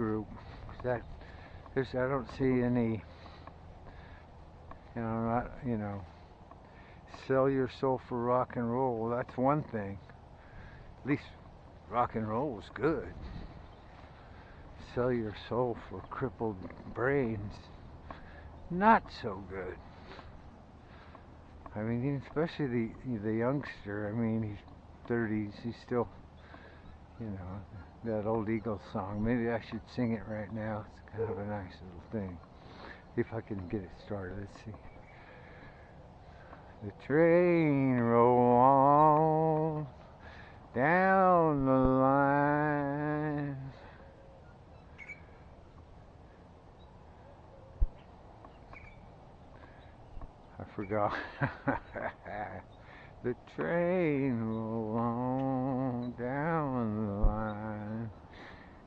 group. That there's I don't see any. You know, not you know. Sell your soul for rock and roll. That's one thing. At least rock and roll was good. Sell your soul for crippled brains. Not so good. I mean, especially the the youngster. I mean, he's 30s. He's still, you know, that old Eagles song. Maybe I should sing it right now. It's kind of a nice little thing. If I can get it started. Let's see. The train roll on down the line. I forgot. the train roll on down the line.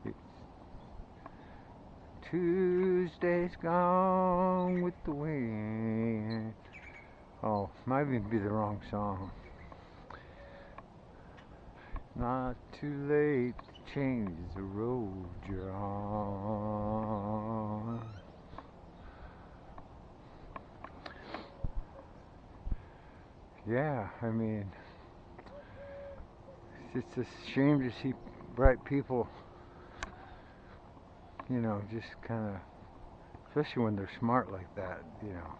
It's Tuesday's gone with the wind. Oh, might even be the wrong song. Not too late to change the road you're on. Yeah, I mean, it's just a shame to see bright people, you know, just kind of, especially when they're smart like that, you know.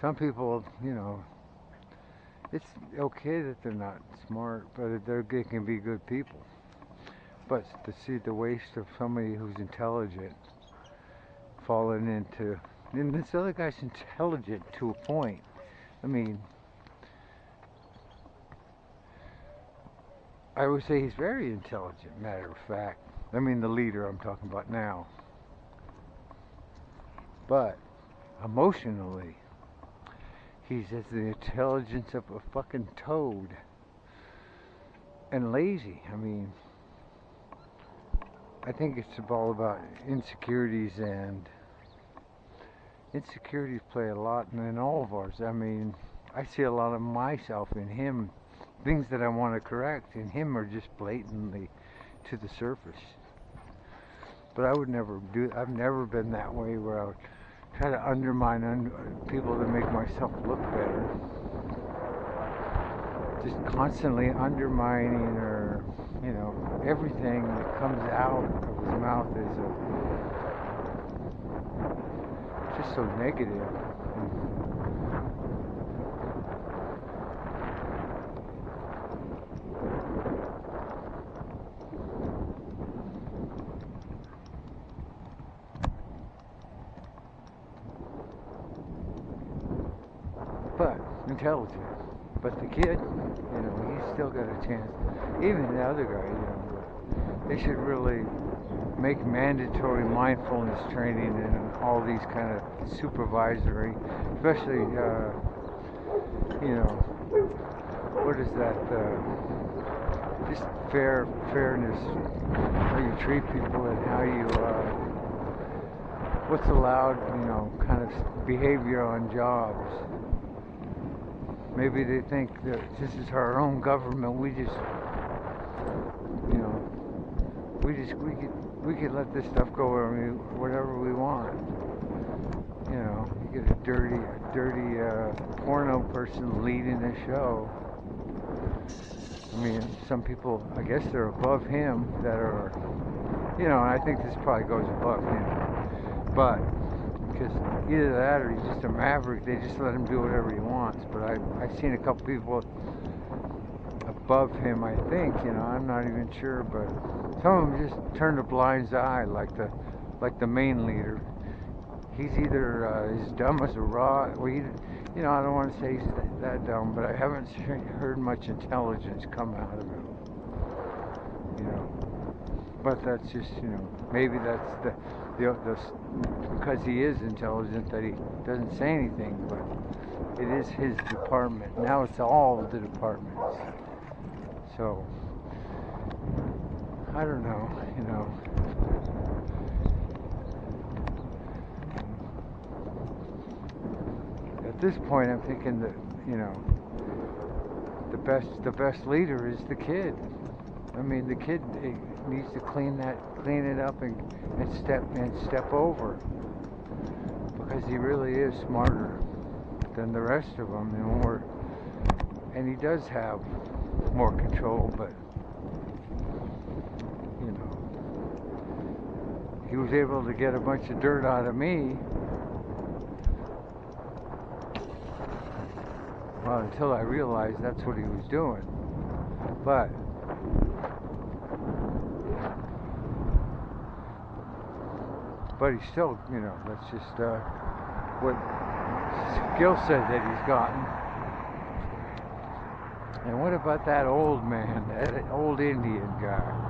Some people, you know, it's okay that they're not smart, but they're, they can be good people. But to see the waste of somebody who's intelligent falling into, and this other guy's intelligent to a point. I mean, I would say he's very intelligent, matter of fact. I mean, the leader I'm talking about now. But emotionally, he's as the intelligence of a fucking toad. And lazy. I mean, I think it's all about insecurities and insecurities play a lot in all of ours. I mean, I see a lot of myself in him things that I want to correct in him are just blatantly to the surface. But I would never do. I've never been that way where I would try to undermine un- people to make myself look better. Just constantly undermining or, you know, everything that comes out of his mouth is a, just so negative but intelligent. But the kid, you know, he's still got a chance. Even the other guy, you know, they should really make mandatory mindfulness training and all these kind of supervisory, especially, uh, you know, what is that? Uh, just fair fairness, how you treat people and how you. Uh, what's allowed, you know, kind of behavior on jobs. Maybe they think that this is our own government. We just, you know, we just we could we could let this stuff go wherever we, whatever we want. You know, you get a dirty, a dirty uh, porno person leading the show. I mean, some people, I guess they're above him that are, you know, and I think this probably goes above him. But because either that or he's just a maverick. They just let him do whatever he wants. But I, I've seen a couple people above him. I think you know. I'm not even sure, but some of them just turn a blind eye, like the like the main leader. He's either uh, as dumb as a rock. Well, he, you know, I don't want to say he's that dumb, but I haven't heard much intelligence come out of him. You know, but that's just you know maybe that's the the, the because he is intelligent that he doesn't say anything, but it is his department. Now it's all the departments. So I don't know, you know. At this point, I'm thinking that you know the best the best leader is the kid. I mean, the kid eh, needs to clean that, clean it up, and, and step and step over because he really is smarter than the rest of them, and more, and he does have more control, but you know, he was able to get a bunch of dirt out of me. Well, until I realized that's what he was doing. But but he's still, you know, that's just uh, what skill set that he's gotten. And what about that old man, that old Indian guy?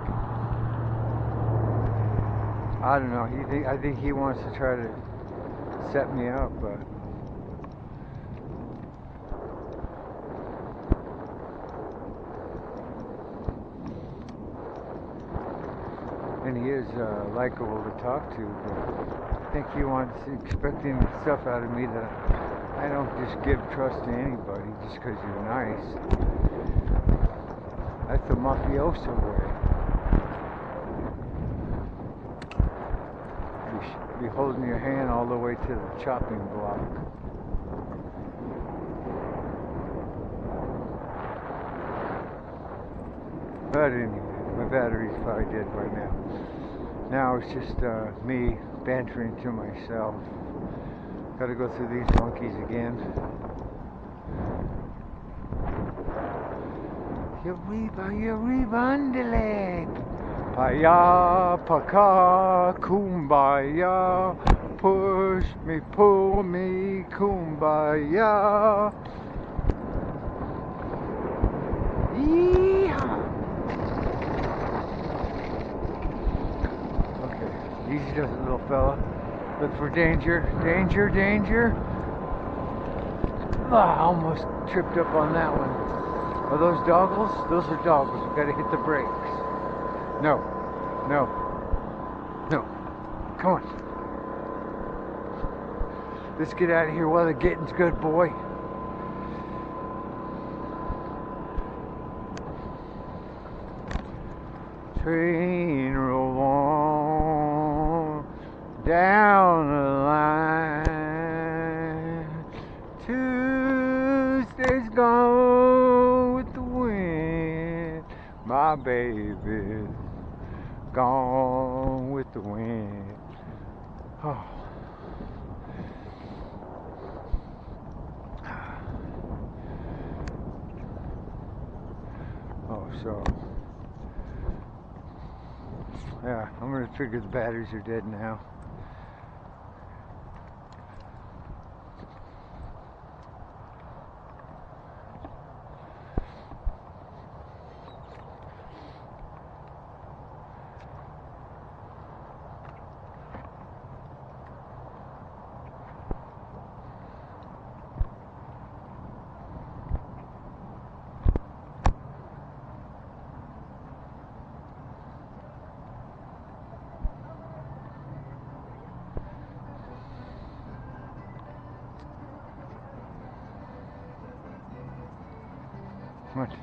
I don't know. He think I think he wants to try to set me up, but. He is uh, likable to talk to. But I think he wants expecting stuff out of me that I don't just give trust to anybody just because you're nice. That's the mafioso way. You should be holding your hand all the way to the chopping block. But anyway my battery's probably dead by now. Now it's just uh, me bantering to myself. Gotta go through these monkeys again. Yariba, yaribandele. Paya, paka, kumbaya. Push me, pull me, kumbaya. Does it, little fella. Look for danger, danger, danger. Ah, almost tripped up on that one. Are those doggles? Those are doggles. You gotta hit the brakes. No, no, no. Come on. Let's get out of here while the getting's good, boy. Train roll down the line. Tuesday's gone with the wind. My baby's gone with the wind. Oh. Oh, so. Yeah, I'm gonna figure the batteries are dead now. noches.